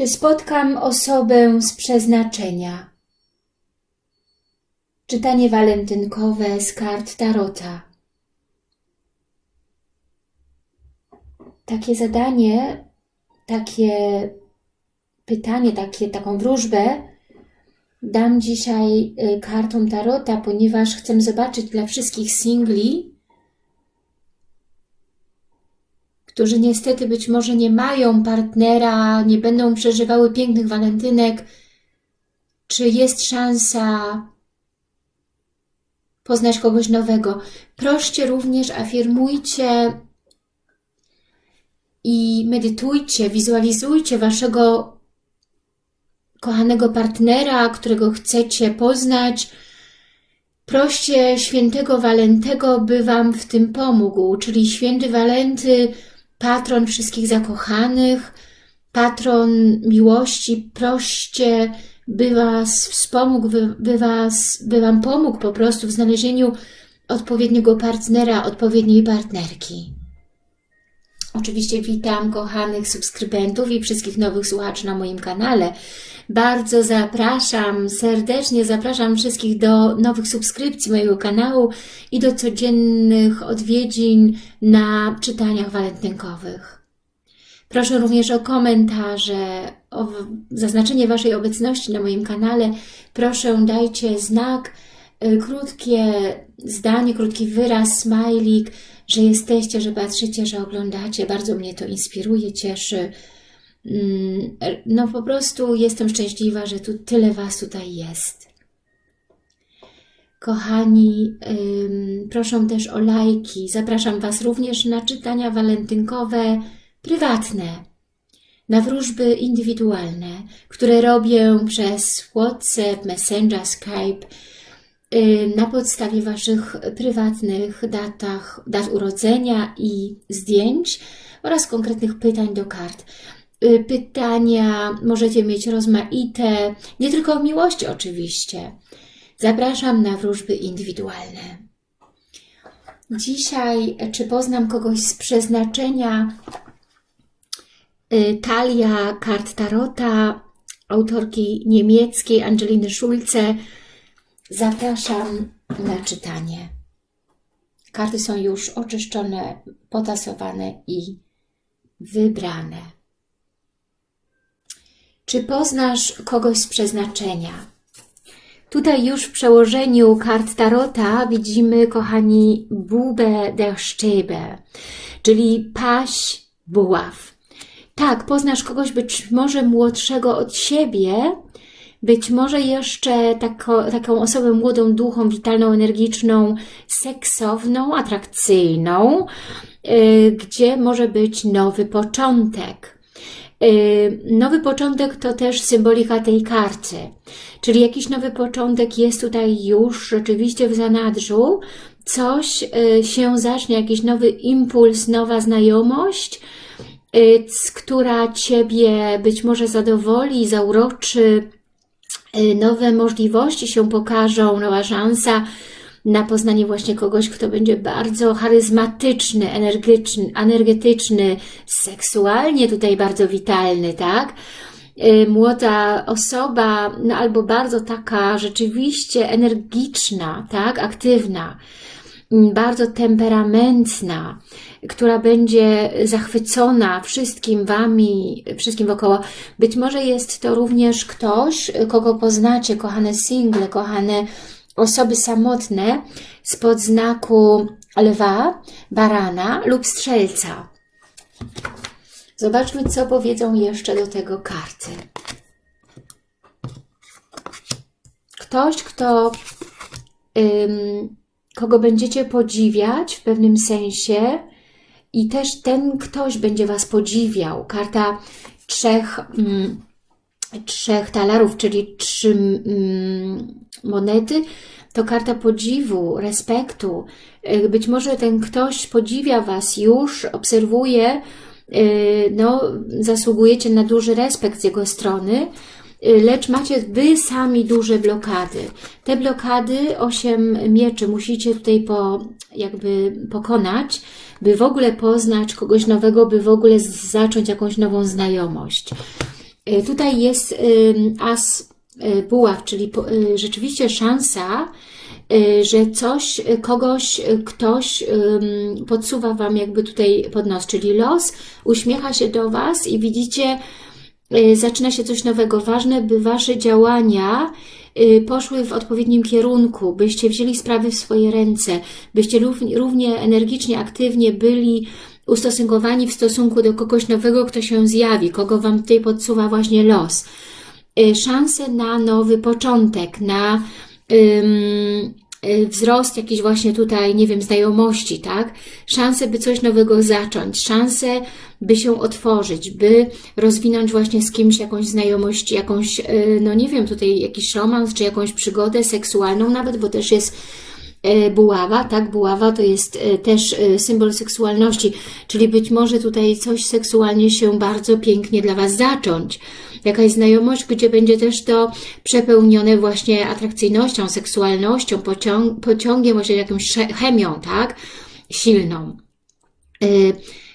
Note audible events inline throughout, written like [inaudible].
Czy spotkam osobę z przeznaczenia? Czytanie walentynkowe z kart Tarota. Takie zadanie, takie pytanie, takie, taką wróżbę dam dzisiaj y, kartom Tarota, ponieważ chcę zobaczyć dla wszystkich singli, którzy niestety być może nie mają partnera, nie będą przeżywały pięknych walentynek, czy jest szansa poznać kogoś nowego. Proście również, afirmujcie i medytujcie, wizualizujcie waszego kochanego partnera, którego chcecie poznać. Proście świętego Walentego, by Wam w tym pomógł, czyli święty Walenty, patron wszystkich zakochanych, patron miłości, proście, by Was wspomógł, by, by, was, by Wam pomógł po prostu w znalezieniu odpowiedniego partnera, odpowiedniej partnerki. Oczywiście witam kochanych subskrybentów i wszystkich nowych słuchaczy na moim kanale. Bardzo zapraszam, serdecznie zapraszam wszystkich do nowych subskrypcji mojego kanału i do codziennych odwiedzin na czytaniach walentynkowych. Proszę również o komentarze, o zaznaczenie Waszej obecności na moim kanale. Proszę dajcie znak, y, krótkie zdanie, krótki wyraz, smajlik, że jesteście, że patrzycie, że oglądacie. Bardzo mnie to inspiruje, cieszy. Mm, no po prostu jestem szczęśliwa, że tu tyle Was tutaj jest. Kochani, proszę też o lajki. Zapraszam Was również na czytania walentynkowe prywatne, na wróżby indywidualne, które robię przez WhatsApp, Messenger, Skype, na podstawie Waszych prywatnych datach, dat urodzenia i zdjęć oraz konkretnych pytań do kart. Y, pytania możecie mieć rozmaite, nie tylko o miłości oczywiście. Zapraszam na wróżby indywidualne. Dzisiaj, czy poznam kogoś z przeznaczenia, y, talia kart Tarota, autorki niemieckiej Angeliny Schulze. Zapraszam na czytanie. Karty są już oczyszczone, potasowane i wybrane. Czy poznasz kogoś z przeznaczenia? Tutaj już w przełożeniu kart Tarota widzimy, kochani, Bube der Stäbe, czyli paś buław. Tak, poznasz kogoś być może młodszego od siebie, być może jeszcze tako, taką osobę młodą duchą, witalną, energiczną, seksowną, atrakcyjną, yy, gdzie może być nowy początek. Y, nowy początek to też symbolika tej karty, czyli jakiś nowy początek jest tutaj już rzeczywiście w zanadrzu, coś y, się zacznie, jakiś nowy impuls, nowa znajomość, y, która Ciebie być może zadowoli, zauroczy, nowe możliwości się pokażą, nowa szansa, na poznanie właśnie kogoś, kto będzie bardzo charyzmatyczny, energetyczny, energetyczny seksualnie tutaj bardzo witalny, tak? Y, młoda osoba, no albo bardzo taka rzeczywiście energiczna, tak? Aktywna, bardzo temperamentna, która będzie zachwycona wszystkim Wami, wszystkim wokoło. Być może jest to również ktoś, kogo poznacie, kochane single, kochane osoby samotne spod znaku lwa, barana lub strzelca. Zobaczmy, co powiedzą jeszcze do tego karty. Ktoś, kto, kogo będziecie podziwiać w pewnym sensie i też ten ktoś będzie Was podziwiał. Karta trzech... Ym, trzech talarów, czyli trzy mm, monety, to karta podziwu, respektu. Y, być może ten ktoś podziwia Was już, obserwuje, y, no, zasługujecie na duży respekt z jego strony, lecz macie Wy sami duże blokady. Te blokady, osiem mieczy, musicie tutaj po, jakby pokonać, by w ogóle poznać kogoś nowego, by w ogóle zacząć jakąś nową znajomość. Y, Tutaj jest as y, buław, czyli y, rzeczywiście szansa, y, że coś, y, kogoś, y, ktoś podsuwa Wam jakby tutaj pod nos, czyli los uśmiecha się do Was i widzicie, y, zaczyna się coś nowego. Ważne, by Wasze działania y, poszły w odpowiednim kierunku, byście wzięli sprawy w swoje ręce, byście równie, energicznie, aktywnie byli ustosunkowani w stosunku do kogoś nowego, kto się zjawi, kogo Wam tutaj podsuwa właśnie los. Y, Szanse na nowy początek, na wzrost jakiś właśnie tutaj, nie wiem, znajomości, tak? Szanse, by coś nowego zacząć, szanse, by się otworzyć, by rozwinąć właśnie z kimś jakąś znajomość, jakąś, y, no nie wiem, tutaj jakiś romans, czy jakąś przygodę seksualną nawet, bo też jest buława, tak? Buława to jest e, też e, symbol seksualności, czyli być może tutaj coś seksualnie się bardzo pięknie dla Was zacząć. Jakaś znajomość, gdzie będzie też to przepełnione właśnie atrakcyjnością, seksualnością, pociąg, pociągiem, właśnie jakąś chemią, tak? Silną.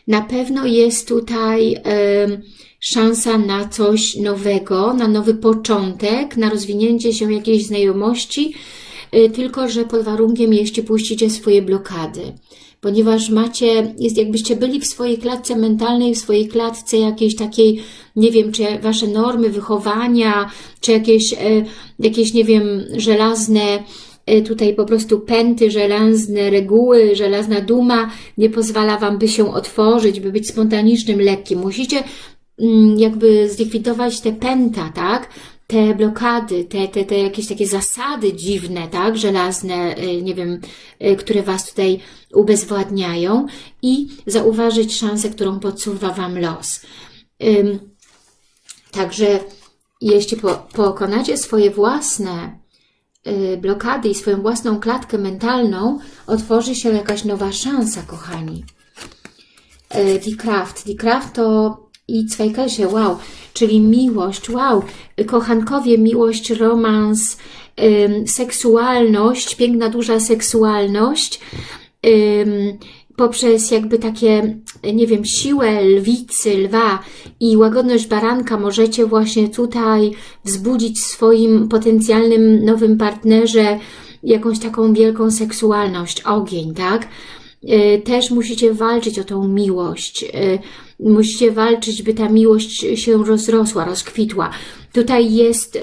Na pewno jest tutaj szansa na coś nowego, na nowy początek, na rozwinięcie się jakiejś znajomości, tylko że pod warunkiem, jeśli puścicie swoje blokady. Ponieważ macie, jest jakbyście byli w swojej klatce mentalnej, w swojej klatce jakiejś takiej, nie wiem, czy wasze normy wychowania, czy jakieś, e, jakieś nie wiem, żelazne e, tutaj po prostu pęty, żelazne reguły, żelazna duma nie pozwala Wam, by się otworzyć, by być spontanicznym, lekkim. Musicie mm, jakby zlikwidować te pęta, tak? Te blokady, te, te, te jakieś takie zasady dziwne, tak? Żelazne, y, nie wiem, y, które Was tutaj ubezwładniają i zauważyć szansę, którą podsuwa Wam los. Także jeśli po, pokonacie swoje własne y, blokady i swoją własną klatkę mentalną, otworzy się jakaś nowa szansa, kochani. Die Kraft. Die Kraft to i Zweikasie, wow, czyli miłość, wow, kochankowie, miłość, romans, seksualność, piękna, duża seksualność, poprzez jakby takie, nie wiem, siłę lwicy, lwa i łagodność baranka możecie właśnie tutaj wzbudzić w swoim potencjalnym nowym partnerze jakąś taką wielką seksualność, ogień, tak? Y, Też musicie walczyć o tą miłość. y, Musicie walczyć, by ta miłość się rozrosła, rozkwitła. Tutaj jest...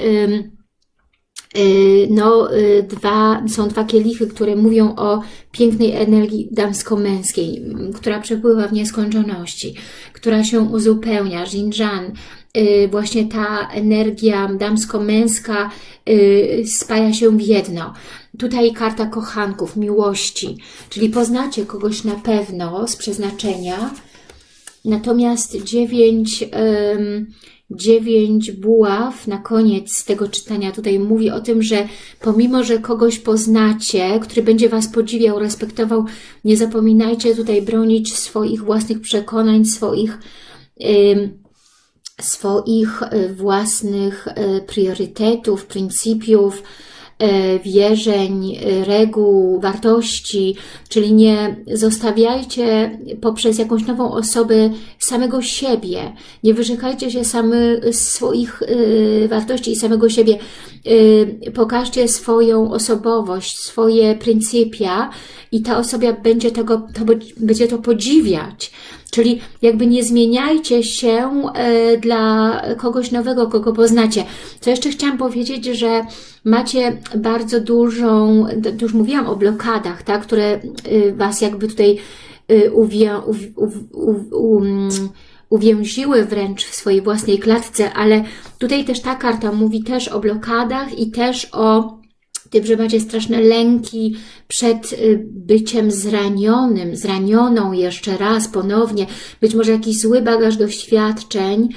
Y, no, y, dwa, są dwa kielichy, które mówią o pięknej energii damsko-męskiej, która przepływa w nieskończoności, która się uzupełnia, Jinjan, y, właśnie ta energia damsko-męska spaja się w jedno. Tutaj karta kochanków, miłości, czyli poznacie kogoś na pewno z przeznaczenia, Natomiast dziewięć, dziewięć buław na koniec tego czytania. Tutaj mówi o tym, że pomimo, że kogoś poznacie, który będzie Was podziwiał, respektował, nie zapominajcie tutaj bronić swoich własnych przekonań, swoich em, swoich własnych e, priorytetów, pryncypiów, wierzeń, e, reguł, wartości, czyli nie zostawiajcie poprzez jakąś nową osobę samego siebie, nie wyrzekajcie się samy swoich e, wartości i samego siebie, E, pokażcie swoją osobowość, swoje pryncypia i ta osoba będzie, tego, to, będzie to podziwiać. Czyli jakby nie zmieniajcie się e, dla kogoś nowego, kogo poznacie. Co jeszcze chciałam powiedzieć, że macie bardzo dużą, d- już mówiłam o blokadach, tak, które e, Was jakby tutaj e, uwię, uw, uw, uw, um, uwięziły wręcz w swojej własnej klatce, ale tutaj też ta karta mówi też o blokadach i też o tym, że macie straszne lęki przed y, byciem zranionym, zranioną jeszcze raz, ponownie, być może jakiś zły bagaż doświadczeń,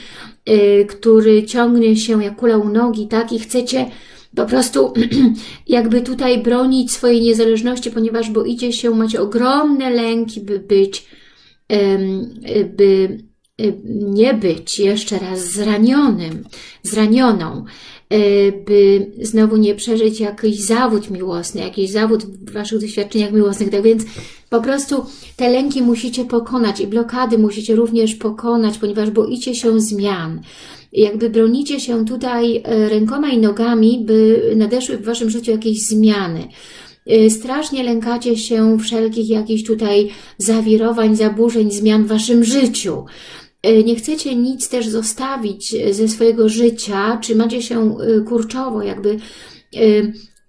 y, który ciągnie się jak kula u nogi, tak, i chcecie po prostu [clears throat] jakby tutaj bronić swojej niezależności, ponieważ boicie się, macie ogromne lęki, by być, by nie być jeszcze raz zranionym, zranioną. E, by znowu nie przeżyć jakiś zawód miłosny, jakiś zawód w Waszych doświadczeniach miłosnych. Tak więc po prostu te lęki musicie pokonać i blokady musicie również pokonać, ponieważ boicie się zmian. Jakby bronicie się tutaj e, rękoma i nogami, by nadeszły w Waszym życiu jakieś zmiany. Y, Strasznie lękacie się wszelkich jakichś tutaj zawirowań, zaburzeń, zmian w Waszym życiu. Y, Nie chcecie nic też zostawić y, ze swojego życia, trzymacie się y, kurczowo, jakby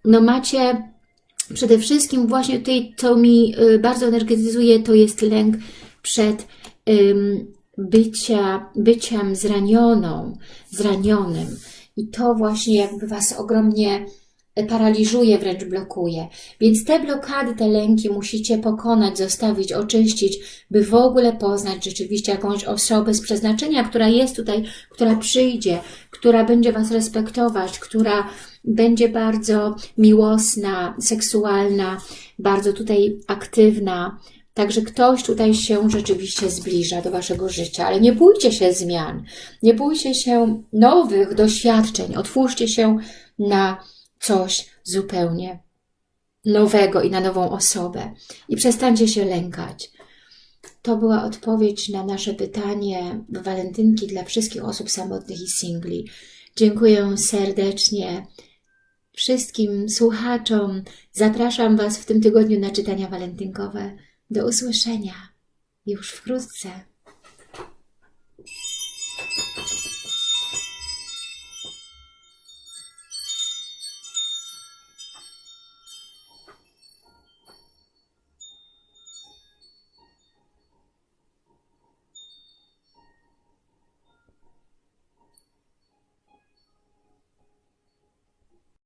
no macie przede wszystkim właśnie tutaj, co mi bardzo energetyzuje, to jest lęk przed bycia, byciem zranioną, zranionym. I to właśnie jakby Was ogromnie paraliżuje, wręcz blokuje. Więc te blokady, te lęki musicie pokonać, zostawić, oczyścić, by w ogóle poznać rzeczywiście jakąś osobę z przeznaczenia, która jest tutaj, która przyjdzie, która będzie Was respektować, która będzie bardzo miłosna, seksualna, bardzo tutaj aktywna. Także ktoś tutaj się rzeczywiście zbliża do Waszego życia, ale nie bójcie się zmian, nie bójcie się nowych doświadczeń, otwórzcie się na coś zupełnie nowego i na nową osobę. I przestańcie się lękać. To była odpowiedź na nasze pytanie walentynki dla wszystkich osób samotnych i singli. Dziękuję serdecznie wszystkim słuchaczom. Zapraszam Was w tym tygodniu na czytania walentynkowe. Do usłyszenia już wkrótce.